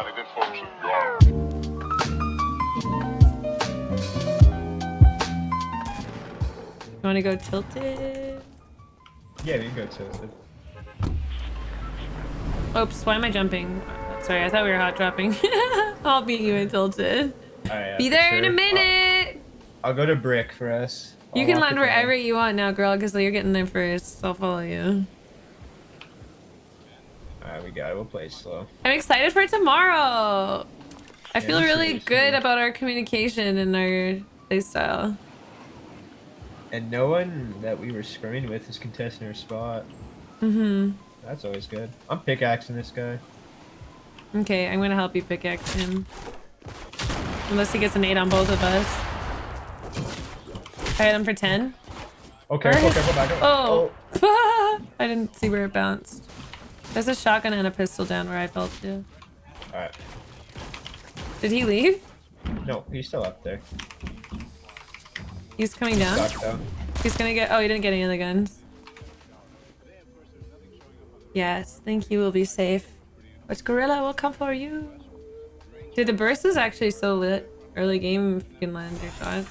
Uninvited folks in Garden. You want to go tilted? Yeah, we can go tilted. Oops, why am I jumping? Sorry, I thought we were hot dropping. I'll beat you in tilted. Alright, Be for there in a minute. I'll, I'll go to brick for us. You I'll can land wherever you want now, girl, because you're getting there first. I'll follow you. Alright, we got it. We'll play slow. I'm excited for tomorrow. I Yeah, feel really good about our communication and our playstyle. And no one that we were scrimming with is contesting our spot. Mm-hmm. That's always good. I'm pickaxing this guy. Okay, I'm gonna help you pickaxe him. Unless he gets an 8 on both of us. I hit him for 10. Oh, careful, Where is- careful, back up. Oh! I didn't see where it bounced. There's a shotgun and a pistol down where I fell to. Alright. Did he leave? No, he's still up there. He's coming down? Down. He's gonna get- oh, he didn't get any of the guns. Yes, thank you, we'll be safe. Which gorilla will come for you? Dude, the burst is actually so lit. Early game if you can land your shot.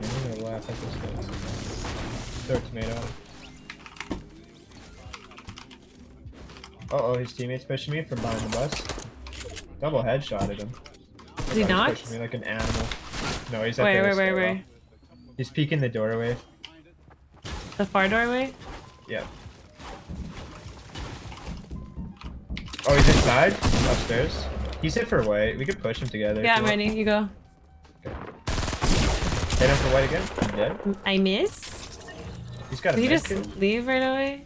I'm gonna laugh at this guy. Throw a tomato. Uh oh, his teammate's pushing me from behind the bus. Double headshotted him. Is he knocked? pushing me like an animal. No, he's at wait, the Wait, where, stairwell. where? He's peeking the doorway. The far doorway? Yeah. Oh, he's inside? Upstairs? He's hit for white. We could push him together. Yeah, I'm ready. You go. Okay. Hit him for white again. I'm dead. I miss? He's got a Did he just leave right away?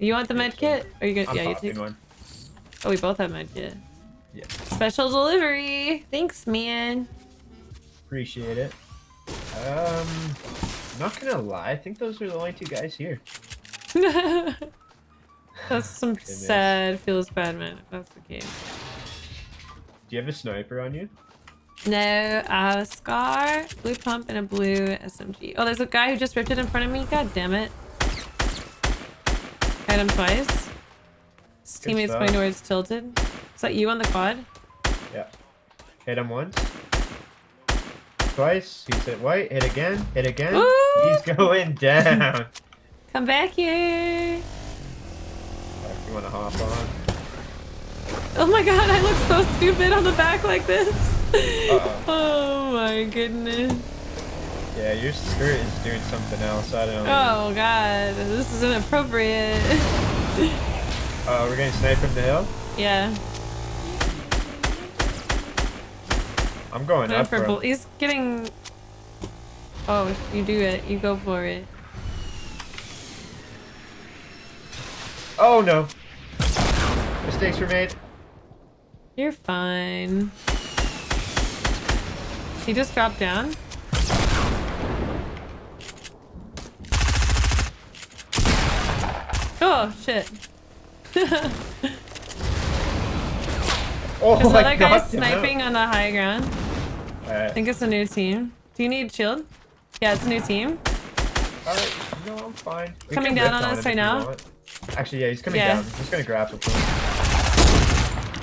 You want the med kit? Or you gonna, I'm yeah, you take. one. Oh, we both have med kit. Yeah. Special delivery. Thanks, man. Appreciate it. Um, not gonna lie. I think those are the only two guys here. That's some sad, feels bad, man. That's the case. Do you have a sniper on you? No, I have a scar, blue pump, and a blue SMG. Oh, there's a guy who just ripped it in front of me. God damn it. Hit him twice. His Good teammate's stuff. going towards tilted. Is that you on the quad? Yeah. Hit him once. Twice. He's hit white. Hit again. Hit again. Woo! He's going down. Come back here. You want to hop on. Oh my god, I look so stupid on the back like this. Uh-oh. Oh my goodness. Yeah, your skirt is doing something else. I don't know. Oh god, this is inappropriate. Uh, we're getting sniped from the hill. yeah. I'm going Going up bull- him. He's getting. Oh, you do it. You go for it. Oh no. Mistakes were made. You're fine. He just dropped down. Oh shit. Oh, There's I another guy out. sniping on the high ground. Uh, I think it's a new team. Do you need shield? Yeah, it's a new team. Alright, no, I'm fine. We Coming down lift on us right now? Actually, yeah, he's coming Yeah. down. He's gonna grab him.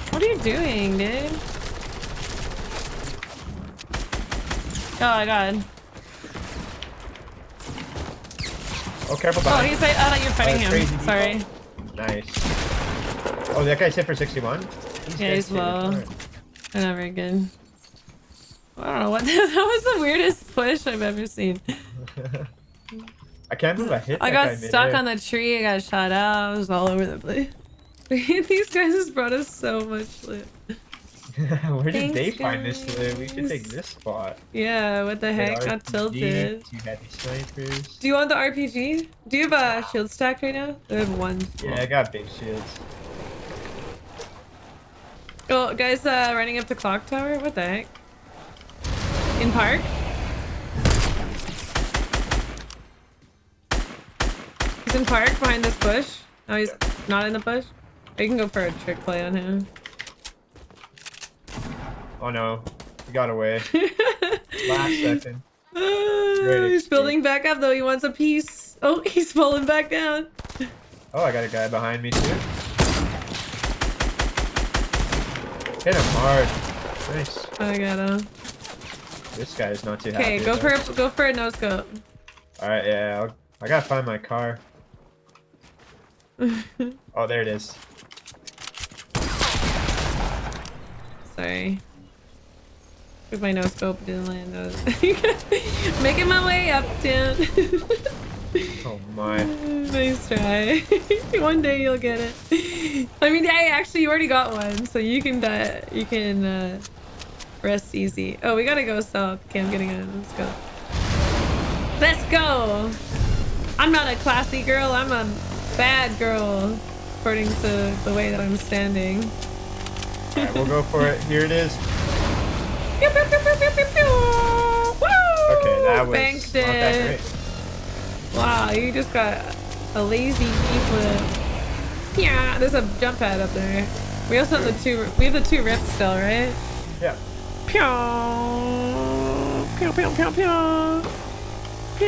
What are you doing, dude? Oh god. Oh, careful Oh, he's like, I thought you were fighting crazy him. people. Sorry. Nice. Oh, that guy's hit for 61. He's Yeah, dead he's low. Alright. Not very good. I don't know what that was the weirdest push I've ever seen. I can't believe I hit I that got guy stuck on the tree, I got shot out, I was all over the place. These guys just brought us so much loot. Where did Thanks, they find this loot? We should take this spot. Yeah, what the heck? Got tilted. Two heavy snipers. Do you want the RPG? Do you have a shield stack right now? I have one. Yeah, I got big shields. Oh, guys, uh, running up the clock tower? What the heck? In park? He's in park behind this bush. Oh, he's not in the bush. You can go for a trick play on him. Oh no, he got away. Last second. Uh, he's building back up though. He wants a piece. Oh, he's falling back down. Oh, I got a guy behind me too. Hit him hard. Nice. I got him. This guy is not too happy. Okay, go though. for a, go for a no scope. All right, yeah. I'll, I gotta find my car. oh, there it is. Sorry. With my no scope didn't land. Was making my way up, Tim. Oh my. nice try. one day you'll get it. I mean, hey, actually, you already got one, so you can die. You can uh, rest easy. Oh, we gotta go south. Okay, I'm getting in. Let's go. Let's go. I'm not a classy girl. I'm a bad girl, according to the way that I'm standing. All right, we'll go for it. Here it is. Pew, pew, pew, pew, pew, pew. Woo! Okay, that was Banked not that great. Wow, you just got a lazy flip. Yeah, there's a jump pad up there. We also have the two. We have the two rifts still, right? Yeah. Pew, pew, pew, pew, pew, pew.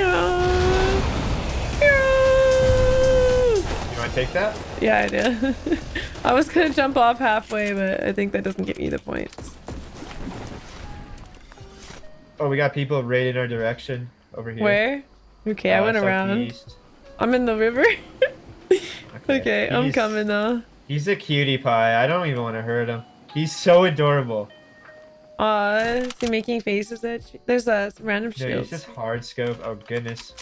You want to take that? Yeah, I do. I was gonna jump off halfway, but I think that doesn't give you the points. Oh, we got people right in our direction over here. Where? Okay, I Uh, went around. southeast. I'm in the river. okay, I'm coming though. He's a cutie pie. I don't even want to hurt him. He's so adorable. Aw, is he making faces at you? There's a random shield. No, he's just hard scope. Oh goodness.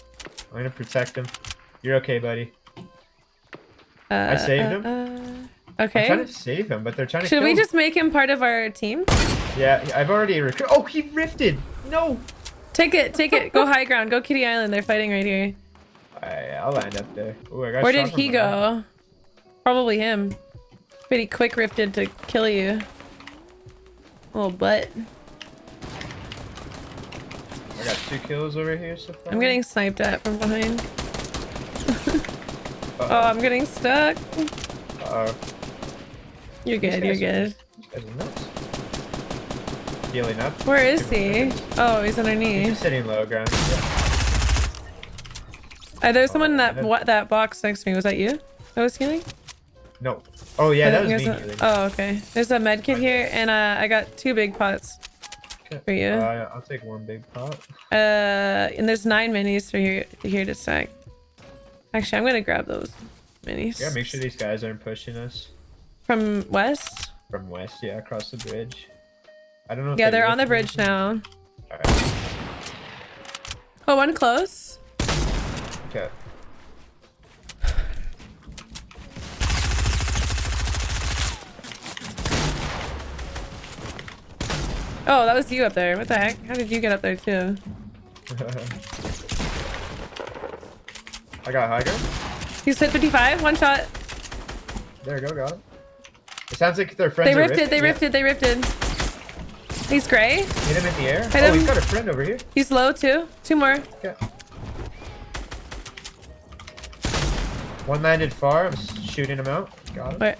I'm gonna protect him. You're okay, buddy. Uh, saved him. uh, I'm okay. trying to save him, but they're trying to Should we him. just make him part of our team? Yeah, I've already recruited. Oh, he rifted. No. Take it, take it. Go high ground. Go Kitty Island. They're fighting right here. I, I'll land up there. Ooh, I got Where did he go? Probably him. Pretty quick rifted to kill you. Little butt. I got two kills over here so far. I'm getting sniped at from behind. Oh, Uh-oh. I'm getting stuck. Uh-oh. You're good, you're good. These guys are nuts. Healing up. Where is he? him a second. Oh, he's He's underneath. just sitting low ground. Yeah. Uh, there's someone in that what that box next to me. Was that you? That was healing? No. Oh yeah, I that was me healing. Oh, okay. There's a med kit here, and uh, I got two big pots. Okay. for you. Uh, I'll take one big pot. Uh, and there's nine minis for here here to stack. Actually, I'm gonna grab those minis. Yeah, make sure these guys aren't pushing us From west. from west. Yeah, across the bridge. I don't know. If Yeah, they they're on the bridge now. Alright. Oh, one close. Okay. Oh, that was you up there. What the heck? How did you get up there too? I got high ground. He's hit 55. One shot. There go, got him. It sounds like their friends They are rifted. They Yeah. rifted. They rifted. He's gray. Hit him in the air. Hit oh, him. he's got a friend over here. He's low too. Two more. Okay. One landed far. I'm shooting him out. Got him. Wait.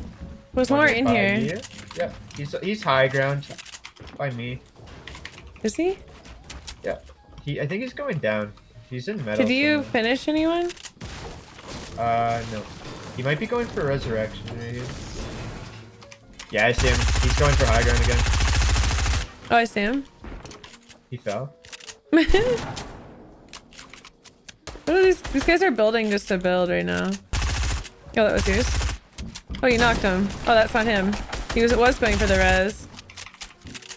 There's more in by here. Yeah. He's he's high ground. By me. Is he? Yeah. He. I think he's going down. He's in metal. Did you somewhere. finish anyone? Uh, no. He might be going for resurrection right. Yeah, I see him. He's going for high ground again. Oh, I see him. He fell. what are these? These guys are building just to build right now. Oh, that was yours. Oh, you knocked him. Oh, that's not him. He was was going for the res.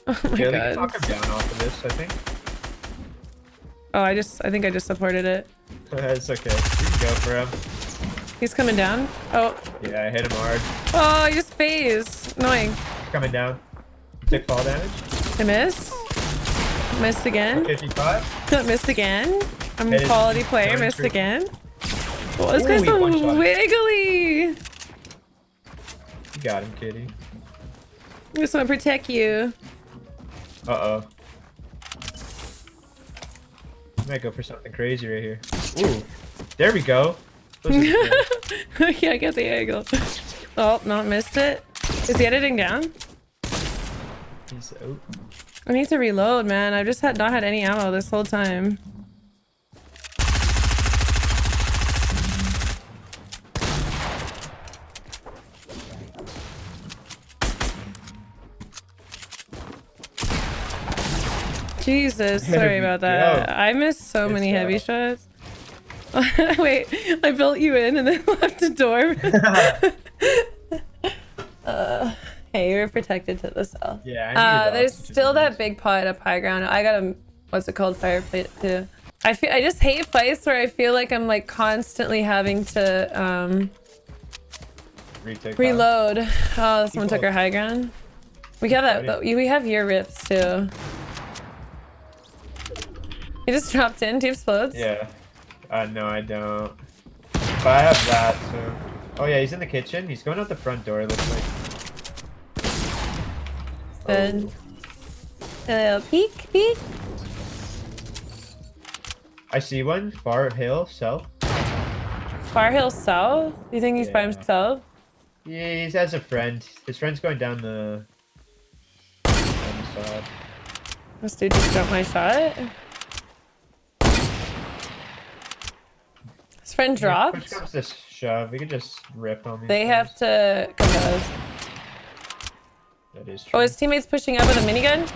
Oh my yeah, god. knock him down off of this, I think. Oh, I just I think I just supported it. it's okay. We can go for him. He's coming down. Oh, Yeah, I hit him hard. oh, he just phased. Annoying. He's coming down. Took fall damage. I missed. Missed again. 55. Missed again. I'm a quality player. Missed through. again. Oh, this Ooh, guy's so wiggly. You got him, kitty. I just want to protect you. Uh-oh. Might go for something crazy right here. Ooh. There we go. Yeah, I get the angle. Oh, not missed it. Is he editing down? He's out. I need to reload, man. I've just had not had any ammo this whole time. Jesus, sorry about that. I missed so it's many heavy shots. Wait, I built you in and then left the door. hey, you're protected to the south. yeah, I knew Uh, there's still that big pot up high ground. I got a what's it called fire plate too. I feel I just hate fights where I feel like I'm like constantly having to um retake. reload. Oh, someone took our high ground. We have that. Fighting. We have your rips too. You just dropped in. Do you have explodes? Yeah. Uh, no, I don't. But I have that, so. Oh yeah, he's in the kitchen. He's going out the front door. It looks like. Good. Uh, peek, peek. I see one. Far hill, south. Far Hill South. You think he's by himself? Yeah, he has a friend. His friend's going down the. down the side. This dude just jumped my shot. His friend dropped. comes to shove. We could just rip on these. They have to come to us. That is true. Oh, his teammate's pushing up with a minigun.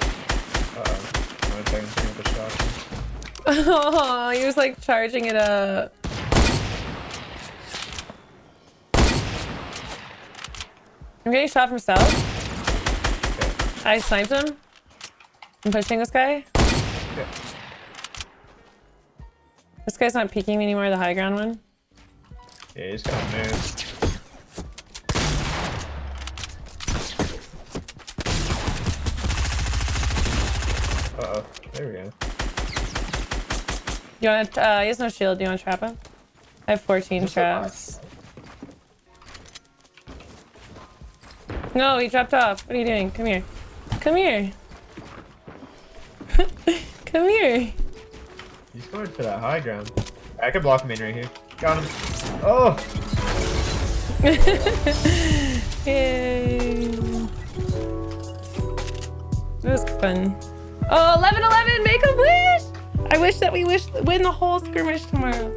Uh-oh. I'm gonna shot. Oh, he was like charging it up. I'm getting shot from south. Okay. I sniped him. I'm pushing this guy. Okay. This guy's not peeking me anymore, the high ground one. Yeah, he's gonna move. Uh oh. There we go. You want to, uh, he has no shield. Do you want to trap him? I have 14 Just traps. No, he dropped off. What are you doing? Come here. Come here. Come here. He's going for that high ground. I can block him in right here. Got him. Oh! Yay. It was fun. Oh, 11 11, make a wish! I wish that we wish win the whole skirmish tomorrow.